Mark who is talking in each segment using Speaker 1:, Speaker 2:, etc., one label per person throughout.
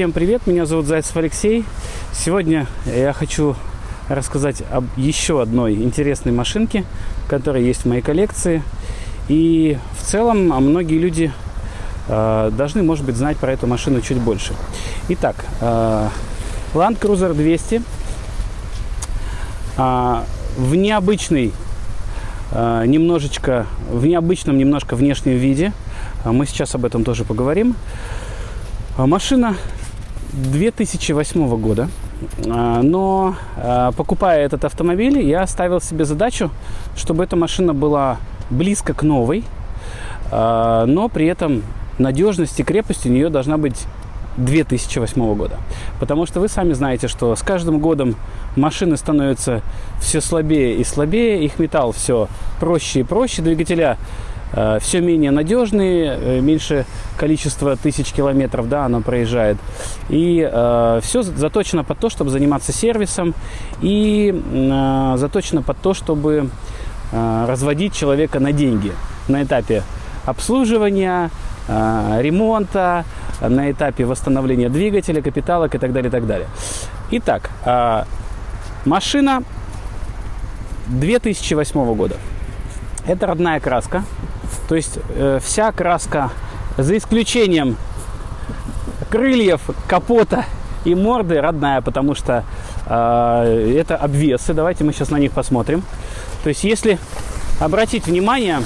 Speaker 1: Всем привет, меня зовут Зайцев Алексей. Сегодня я хочу рассказать об еще одной интересной машинке, которая есть в моей коллекции. И в целом а многие люди э, должны, может быть, знать про эту машину чуть больше. Итак, э, Land Cruiser 200 э, в необычной э, немножечко, в необычном немножко внешнем виде. Мы сейчас об этом тоже поговорим. Машина 2008 года. Но покупая этот автомобиль, я ставил себе задачу, чтобы эта машина была близко к новой, но при этом надежность и крепость у нее должна быть 2008 года. Потому что вы сами знаете, что с каждым годом машины становятся все слабее и слабее, их металл все проще и проще, двигателя все менее надежные, э, меньше количество тысяч километров, да, оно проезжает. И э, все заточено под то, чтобы заниматься сервисом и э, заточено под то, чтобы э, разводить человека на деньги на этапе обслуживания, э, ремонта, на этапе восстановления двигателя, капиталок и так далее, и так далее. Итак, э, машина 2008 года. Это родная краска. То есть э, вся краска, за исключением крыльев, капота и морды, родная, потому что э, это обвесы. Давайте мы сейчас на них посмотрим. То есть если обратить внимание,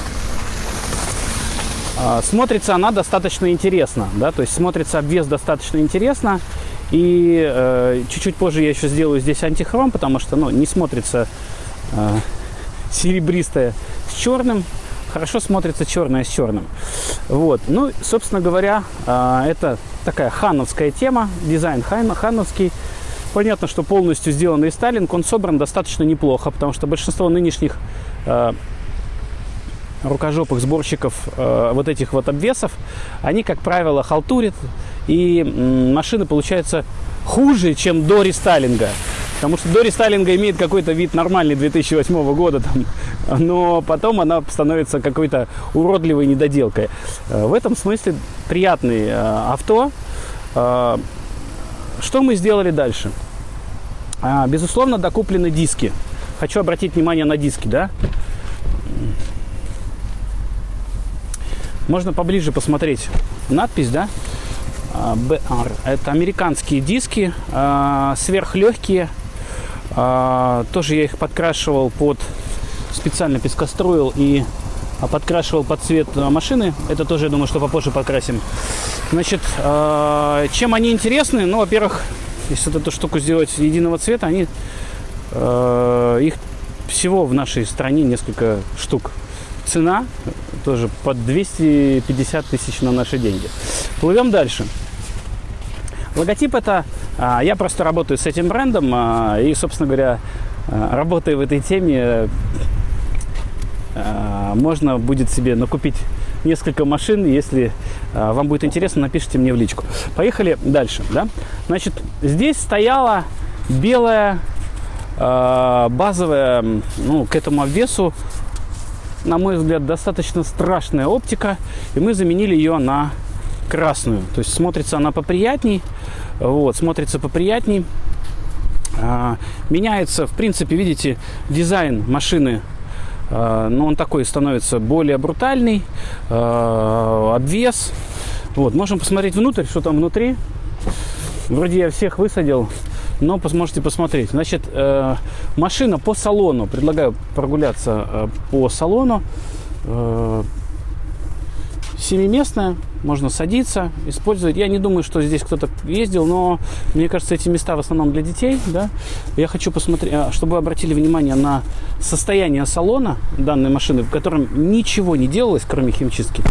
Speaker 1: э, смотрится она достаточно интересно. Да? То есть смотрится обвес достаточно интересно. И э, чуть-чуть позже я еще сделаю здесь антихром, потому что ну, не смотрится э, серебристое с черным. Хорошо смотрится черное с черным. Вот. Ну, собственно говоря, э, это такая хановская тема, дизайн хан, хановский. Понятно, что полностью сделанный Сталин, он собран достаточно неплохо, потому что большинство нынешних э, рукожопых сборщиков э, вот этих вот обвесов, они, как правило, халтурят, и машины получаются хуже, чем до рестайлинга. Потому что до рестайлинга имеет какой-то вид нормальный 2008 года, там, но потом она становится какой-то уродливой недоделкой. Э, в этом смысле приятный э, авто. Э, что мы сделали дальше? А, безусловно, докуплены диски. Хочу обратить внимание на диски, да? Можно поближе посмотреть надпись, да? BR. Это американские диски, сверхлегкие. Тоже я их подкрашивал под специально пескостроил и подкрашивал под цвет машины. Это тоже, я думаю, что попозже покрасим. Значит, чем они интересны? Ну, во-первых, если вот эту штуку сделать единого цвета, они их всего в нашей стране несколько штук. Цена тоже под 250 тысяч на наши деньги. Плывем дальше. Логотип это, а, я просто работаю с этим брендом а, и, собственно говоря, а, работая в этой теме, можно будет себе накупить несколько машин. Если вам будет интересно, напишите мне в личку. Поехали дальше. Да? Значит, здесь стояла белая базовая, ну, к этому обвесу на мой взгляд, достаточно страшная оптика, и мы заменили ее на красную. То есть смотрится она поприятней, вот, смотрится поприятней. А, меняется, в принципе, видите, дизайн машины, а, но он такой становится более брутальный, а, обвес. Вот, можем посмотреть внутрь, что там внутри. Вроде я всех высадил, но сможете посмотреть. Значит, э, машина по салону. Предлагаю прогуляться э, по салону. Семиместная, можно садиться, использовать. Я не думаю, что здесь кто-то ездил, но мне кажется, эти места в основном для детей. Да? Я хочу посмотреть, э, чтобы вы обратили внимание на состояние салона данной машины, в котором ничего не делалось, кроме химчистки.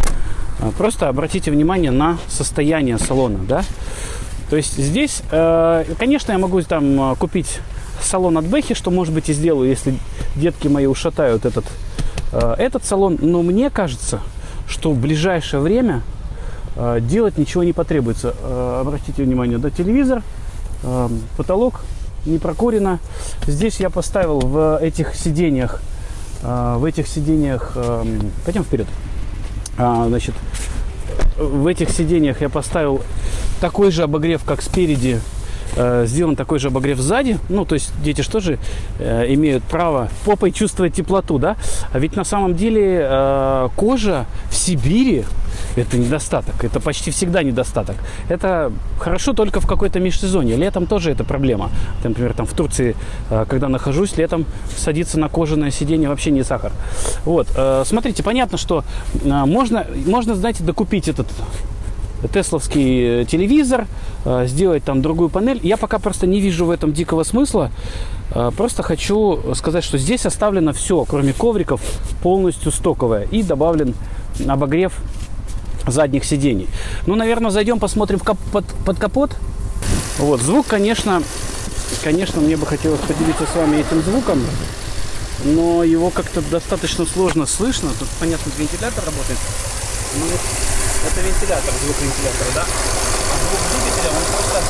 Speaker 1: Э, просто обратите внимание на состояние салона. Да? То есть здесь, э, конечно, я могу там э, купить салон от Бэхи, что, может быть, и сделаю, если детки мои ушатают этот, э, этот салон. Но мне кажется, что в ближайшее время делать ничего не потребуется. Обратите внимание, да, телевизор, потолок не прокурено. Здесь я поставил в этих сиденьях, в этих сиденьях, пойдем вперед, значит, в этих сиденьях я поставил такой же обогрев, как спереди, э, сделан такой же обогрев сзади. Ну, то есть дети что же э, имеют право попой чувствовать теплоту, да? А ведь на самом деле э, кожа в Сибири это недостаток. Это почти всегда недостаток. Это хорошо только в какой-то межсезонье. Летом тоже это проблема. Например, там в Турции, э, когда нахожусь, летом садиться на кожаное сиденье вообще не сахар. Вот. Э, смотрите, понятно, что э, можно, можно, знаете, докупить этот тесловский телевизор, сделать там другую панель. Я пока просто не вижу в этом дикого смысла. Просто хочу сказать, что здесь оставлено все, кроме ковриков, полностью стоковое. И добавлен обогрев задних сидений. Ну, наверное, зайдем, посмотрим кап под, под капот. Вот, звук, конечно, конечно, мне бы хотелось поделиться с вами этим звуком, но его как-то достаточно сложно слышно. Тут, понятно, вентилятор работает. Ну, это вентилятор, звук вентилятора, да? А звук двигателя, он просто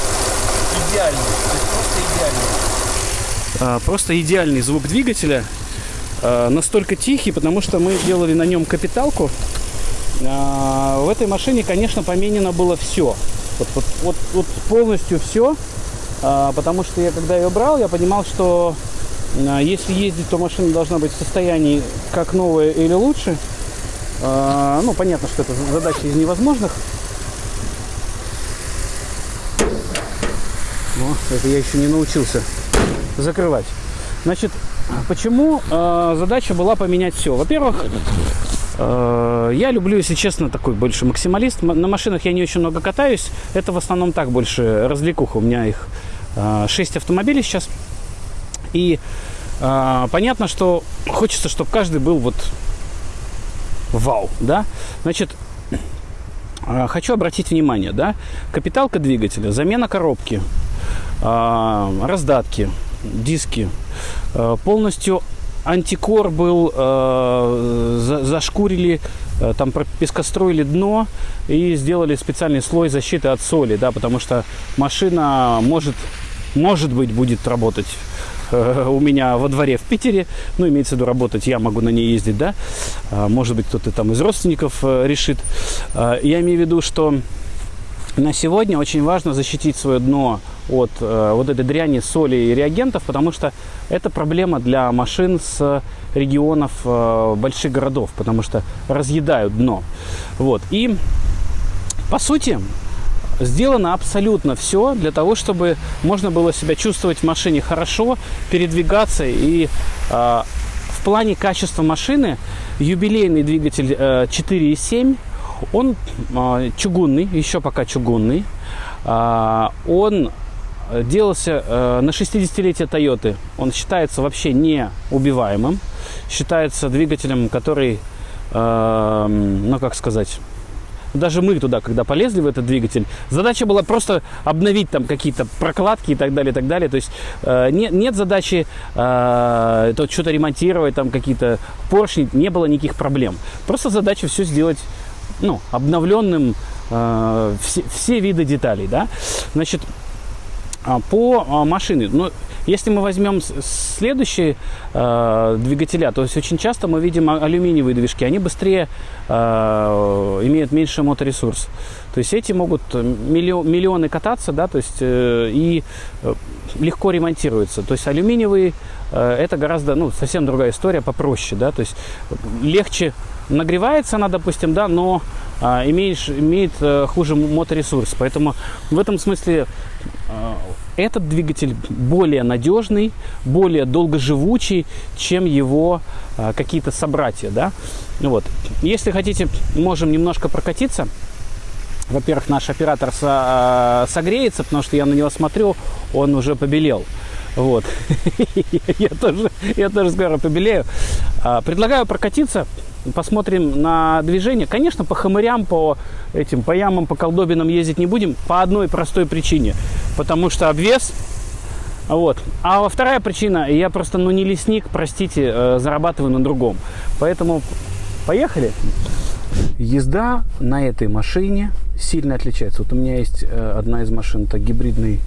Speaker 1: идеальный. То есть просто идеальный. А, просто идеальный звук двигателя. А, настолько тихий, потому что мы делали на нем капиталку. А, в этой машине, конечно, поменено было все. Вот, вот, вот, вот полностью все. А, потому что я, когда ее брал, я понимал, что а, если ездить, то машина должна быть в состоянии как новая или лучше. Ну, понятно, что это задача из невозможных. О, это я еще не научился закрывать. Значит, почему э, задача была поменять все? Во-первых, Э, я люблю, если честно, такой больше максималист. На машинах я не очень много катаюсь. Это в основном так больше развлекуха. У меня их 6 э, автомобилей сейчас. И понятно, что хочется, чтобы каждый был вот вау, да? Значит, хочу обратить внимание, да? Капиталка двигателя, замена коробки, раздатки, диски, полностью антикор был, за, зашкурили, там пескостроили дно и сделали специальный слой защиты от соли, да, потому что машина может, может быть, будет работать э, у меня во дворе в Питере, ну, имеется в виду работать, я могу на ней ездить, да, э, может быть, кто-то там из родственников э, решит. Э, я имею в виду, что на сегодня очень важно защитить свое дно от э, вот этой дряни, соли и реагентов, потому что это проблема для машин с регионов больших городов, потому что разъедают дно. Вот. И по сути сделано абсолютно все для того, чтобы можно было себя чувствовать в машине хорошо, передвигаться и э, в плане качества машины юбилейный двигатель э, 4.7 он э, чугунный, еще пока чугунный. Э, он делался э, на 60-летие Тойоты. Он считается вообще неубиваемым. Считается двигателем, который, э, ну как сказать, даже мы туда, когда полезли в этот двигатель, задача была просто обновить там какие-то прокладки и так далее, и так далее. То есть э, нет, нет задачи э, то что-то ремонтировать, там какие-то поршни, не было никаких проблем. Просто задача все сделать ну, обновленным э, все, все виды деталей, да. Значит, а, по а, машине, ну, если мы возьмем следующие э, двигателя, то есть очень часто мы видим а, алюминиевые движки, они быстрее э, имеют меньше моторесурс. То есть эти могут миллион, миллионы кататься, да, то есть э, и э, легко ремонтируются. То есть алюминиевые э, это гораздо, ну, совсем другая история, попроще, да, то есть легче нагревается она, допустим, да, но а, имеешь, имеет а, хуже моторесурс. Поэтому в этом смысле а, этот двигатель более надежный, более долгоживучий, чем его а, какие-то собратья, да. Вот. Если хотите, можем немножко прокатиться. Во-первых, наш оператор со, а, согреется, потому что я на него смотрю, он уже побелел. Вот. я, тоже, я тоже скоро побелею. А, предлагаю прокатиться посмотрим на движение. Конечно, по хамырям, по этим, по ямам, по колдобинам ездить не будем по одной простой причине. Потому что обвес. Вот. А вторая причина, я просто, ну, не лесник, простите, э, зарабатываю на другом. Поэтому поехали. Езда на этой машине сильно отличается. Вот у меня есть э, одна из машин, это гибридный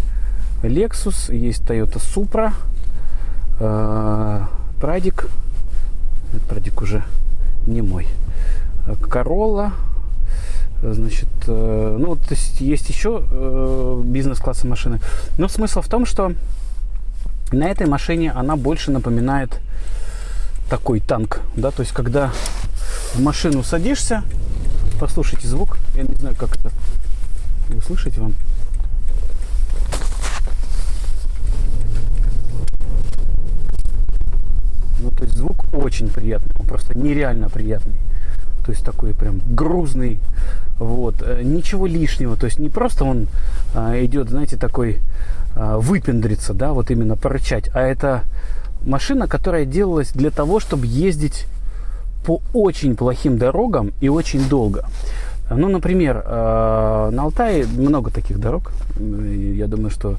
Speaker 1: Lexus, есть Toyota Supra, э, Прадик. Прадик уже не мой. Королла, Значит, э, ну, то есть есть еще э, бизнес-класса машины. Но смысл в том, что на этой машине она больше напоминает такой танк, да, то есть когда в машину садишься, послушайте звук, я не знаю, как это, вы вам? Ну, то есть звук очень приятный, он просто нереально приятный. То есть такой прям грузный, вот, э, ничего лишнего, то есть не просто он а, идет, знаете, такой а, выпендриться, да, вот именно порычать, а это машина, которая делалась для того, чтобы ездить по очень плохим дорогам и очень долго. Ну, например, э, на Алтае много таких дорог. Я думаю, что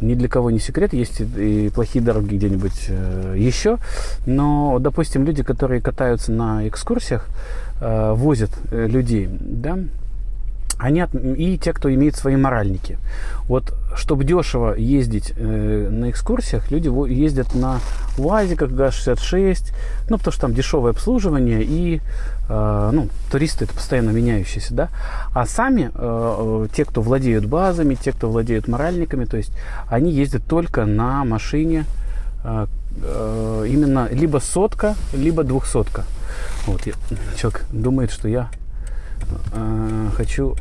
Speaker 1: ни для кого не секрет, есть и плохие дороги где-нибудь э, еще. Но, допустим, люди, которые катаются на экскурсиях, э, возят людей, да, они и те, кто имеет свои моральники. Вот, чтобы дешево ездить э, на экскурсиях, люди ездят на УАЗиках ГАЗ-66, ну, потому что там дешевое обслуживание и, э, ну, туристы это постоянно меняющиеся, да. А сами, э, э, те, кто владеют базами, те, кто владеют моральниками, то есть они ездят только на машине э, э, именно либо сотка, либо двухсотка. Вот, я, человек думает, что я э, хочу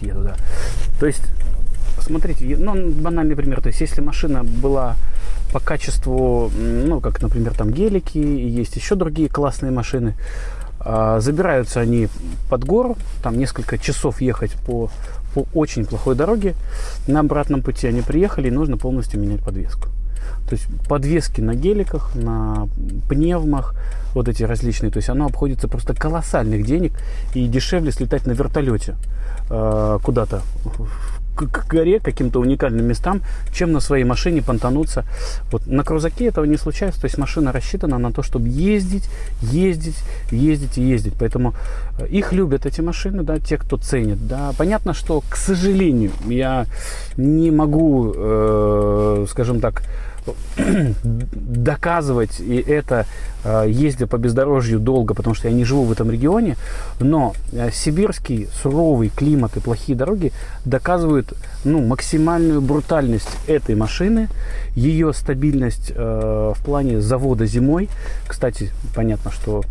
Speaker 1: еду, да. То есть, смотрите, ну, банальный пример. То есть, если машина была по качеству, ну, как, например, там гелики, есть еще другие классные машины, а, забираются они под гору, там несколько часов ехать по, по очень плохой дороге. На обратном пути они приехали, и нужно полностью менять подвеску. То есть подвески на геликах, на пневмах, вот эти различные, то есть оно обходится просто колоссальных денег и дешевле слетать на вертолете э, куда-то к, к горе, каким-то уникальным местам, чем на своей машине понтануться. Вот на крузаке этого не случается, то есть машина рассчитана на то, чтобы ездить, ездить, ездить и ездить. Поэтому э, их любят эти машины, да, те, кто ценит. Да. Понятно, что, к сожалению, я не могу, э, скажем так, доказывать и это, э, ездя по бездорожью долго, потому что я не живу в этом регионе, но э, сибирский суровый климат и плохие дороги доказывают ну, максимальную брутальность этой машины, ее стабильность э, в плане завода зимой. Кстати, понятно, что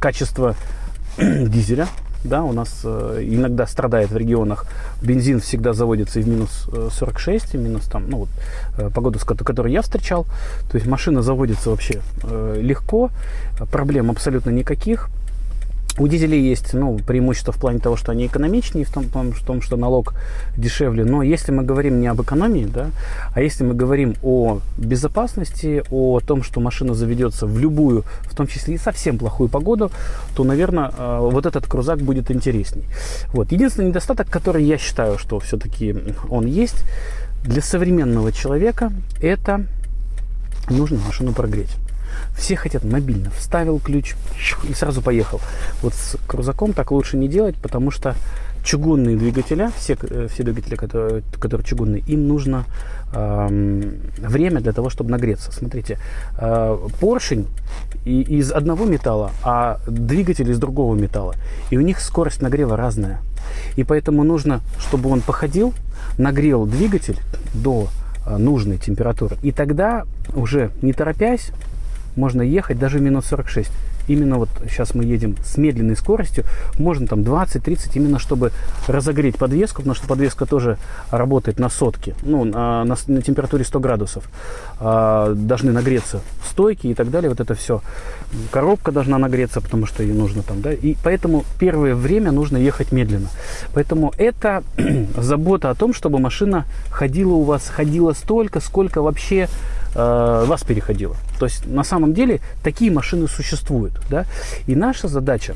Speaker 1: качество дизеля да, у нас э, иногда страдает в регионах. Бензин всегда заводится и в минус 46, э, и минус там, ну вот, э, погоду, с которой я встречал. То есть машина заводится вообще э, легко, проблем абсолютно никаких. У дизелей есть ну, преимущество в плане того, что они экономичнее, в том, в том, что налог дешевле. Но если мы говорим не об экономии, да, а если мы говорим о безопасности, о том, что машина заведется в любую, в том числе и совсем плохую погоду, то, наверное, э, вот этот крузак будет интересней. Вот. Единственный недостаток, который я считаю, что все-таки он есть для современного человека, это нужно машину прогреть. Все хотят мобильно. Вставил ключ и сразу поехал. Вот с крузаком так лучше не делать, потому что чугунные двигателя, все, э, все двигатели, которые, которые чугунные, им нужно э, время для того, чтобы нагреться. Смотрите, э, поршень и, из одного металла, а двигатель из другого металла. И у них скорость нагрева разная. И поэтому нужно, чтобы он походил, нагрел двигатель до э, нужной температуры. И тогда уже не торопясь, можно ехать даже минус 46. Именно вот сейчас мы едем с медленной скоростью, можно там 20-30, именно чтобы разогреть подвеску, потому что подвеска тоже работает на сотке, ну, на, на, на температуре 100 градусов. А, должны нагреться стойки и так далее, вот это все. Коробка должна нагреться, потому что ей нужно там, да, и поэтому первое время нужно ехать медленно. Поэтому это забота о том, чтобы машина ходила у вас, ходила столько, сколько вообще э, вас переходило. То есть на самом деле такие машины существуют. Да? И наша задача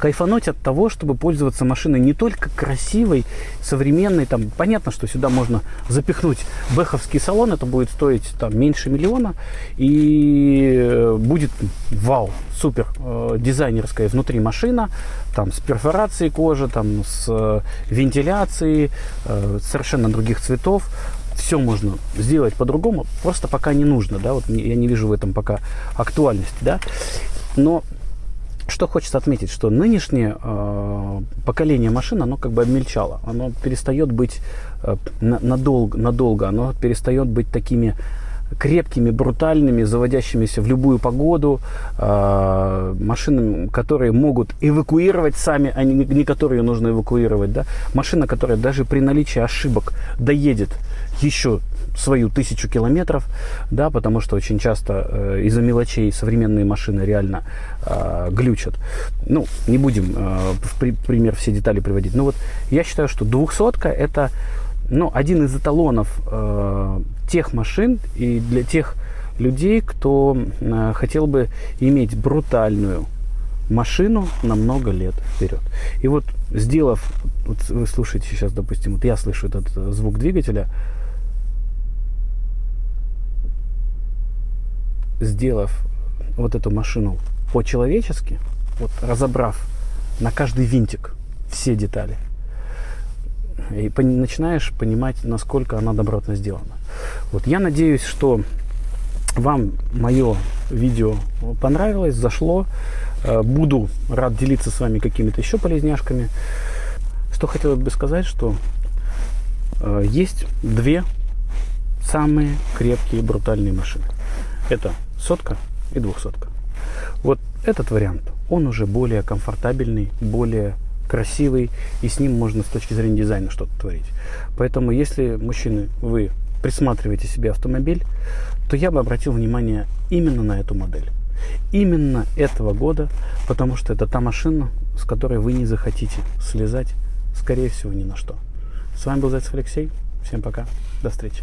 Speaker 1: кайфануть от того, чтобы пользоваться машиной не только красивой, современной. Там, понятно, что сюда можно запихнуть бэховский салон, это будет стоить там, меньше миллиона, и э, будет вау, супер э, дизайнерская внутри машина, там с перфорацией кожи, там с э, вентиляцией, э, совершенно других цветов все можно сделать по-другому, просто пока не нужно, да, вот я не вижу в этом пока актуальности, да, но Что хочется отметить, что нынешнее э, поколение машин, оно как бы обмельчало. Оно перестает быть э, надолго, надолго, оно перестает быть такими крепкими, брутальными, заводящимися в любую погоду, э, машинами, которые могут эвакуировать сами, а не, не которые нужно эвакуировать. Да? Машина, которая даже при наличии ошибок доедет еще свою тысячу километров, да, потому что очень часто э, из-за мелочей современные машины реально э, глючат. Ну, не будем э, в при, пример все детали приводить. Но вот я считаю, что двухсотка это ну, один из эталонов э, тех машин и для тех людей, кто э, хотел бы иметь брутальную машину на много лет вперед. И вот сделав, вот вы слушаете сейчас, допустим, вот я слышу этот звук двигателя, сделав вот эту машину по-человечески, вот разобрав на каждый винтик все детали, и по начинаешь понимать, насколько она добротно сделана. Вот я надеюсь, что вам мое видео понравилось, зашло. Э, буду рад делиться с вами какими-то еще полезняшками. Что хотел бы сказать, что э, есть две самые крепкие брутальные машины. Это сотка и двухсотка. Вот этот вариант, он уже более комфортабельный, более красивый, и с ним можно с точки зрения дизайна что-то творить. Поэтому, если, мужчины, вы присматриваете себе автомобиль, то я бы обратил внимание именно на эту модель. Именно этого года, потому что это та машина, с которой вы не захотите слезать, скорее всего, ни на что. С вами был Зайцев Алексей. Всем пока. До встречи.